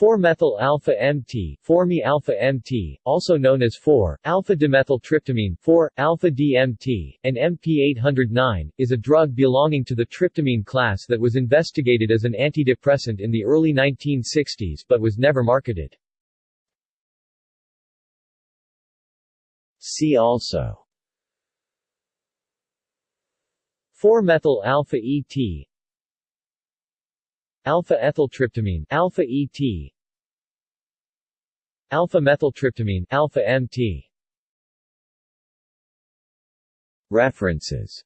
4-methyl alpha-MT, 4-me-alpha-MT, also known as 4-alpha-dimethyltryptamine, 4-alpha-DMT, and MP809, is a drug belonging to the tryptamine class that was investigated as an antidepressant in the early 1960s but was never marketed. See also 4-methyl alpha-ET Alpha-ethyltryptamine alpha-ET Alpha-methyltryptamine alpha-MT References